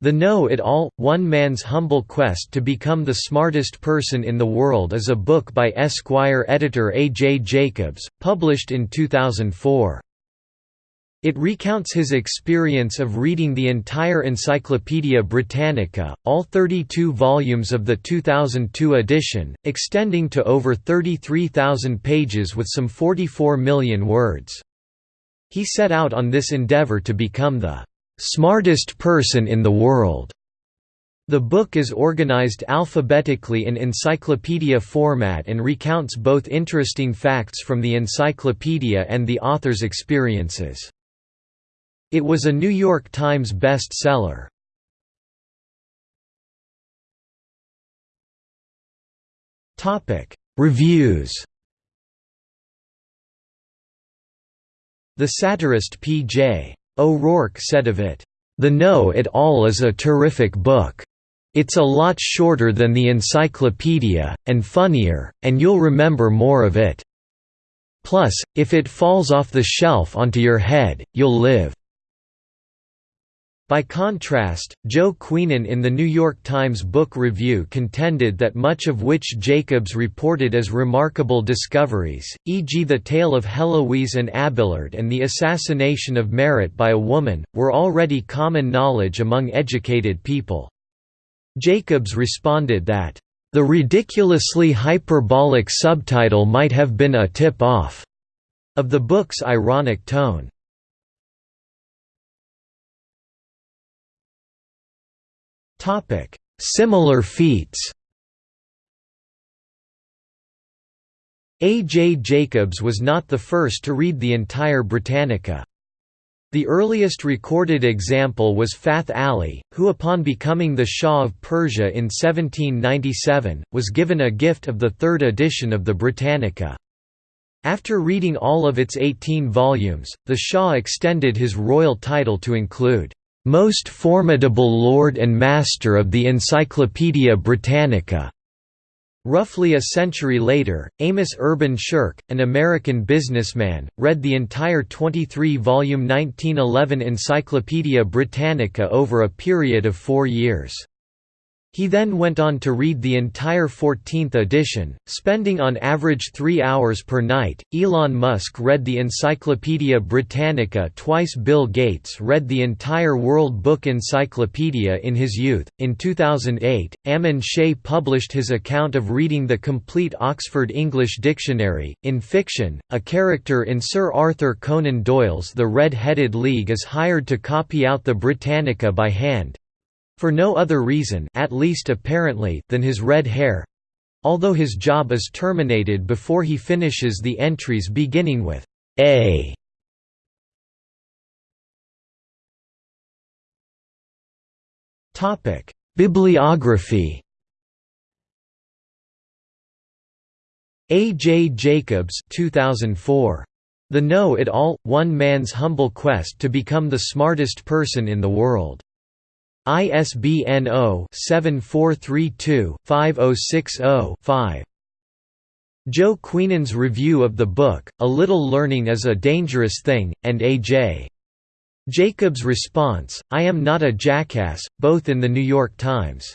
The Know-It-All, One Man's Humble Quest to Become the Smartest Person in the World is a book by Esquire editor A. J. Jacobs, published in 2004. It recounts his experience of reading the entire Encyclopaedia Britannica, all 32 volumes of the 2002 edition, extending to over 33,000 pages with some 44 million words. He set out on this endeavour to become the smartest person in the world. The book is organized alphabetically in encyclopedia format and recounts both interesting facts from the encyclopedia and the author's experiences. It was a New York Times best-seller. Reviews The satirist P.J. O'Rourke said of it, "...the Know-It-All is a terrific book. It's a lot shorter than the encyclopedia, and funnier, and you'll remember more of it. Plus, if it falls off the shelf onto your head, you'll live." By contrast, Joe Queenan in the New York Times Book Review contended that much of which Jacobs reported as remarkable discoveries, e.g. the tale of Heloise and Abelard and the assassination of Marat by a woman, were already common knowledge among educated people. Jacobs responded that, "...the ridiculously hyperbolic subtitle might have been a tip-off," of the book's ironic tone. Similar feats A. J. Jacobs was not the first to read the entire Britannica. The earliest recorded example was Fath Ali, who upon becoming the Shah of Persia in 1797, was given a gift of the third edition of the Britannica. After reading all of its 18 volumes, the Shah extended his royal title to include most formidable lord and master of the Encyclopaedia Britannica. Roughly a century later, Amos Urban Shirk, an American businessman, read the entire 23-volume 1911 Encyclopaedia Britannica over a period of four years. He then went on to read the entire 14th edition, spending on average three hours per night. Elon Musk read the Encyclopaedia Britannica twice. Bill Gates read the entire World Book Encyclopedia in his youth. In 2008, Ammon Shea published his account of reading the complete Oxford English Dictionary. In fiction, a character in Sir Arthur Conan Doyle's The Red Headed League is hired to copy out the Britannica by hand for no other reason at least apparently than his red hair although his job is terminated before he finishes the entries beginning with A. Topic: Bibliography. A. J. Jacobs 2004. The Know-It-All – One Man's Humble Quest to Become the Smartest Person in the World. ISBN 0-7432-5060-5. Joe Queenan's review of the book, A Little Learning is a Dangerous Thing, and A.J. Jacobs' response, I am not a jackass, both in The New York Times.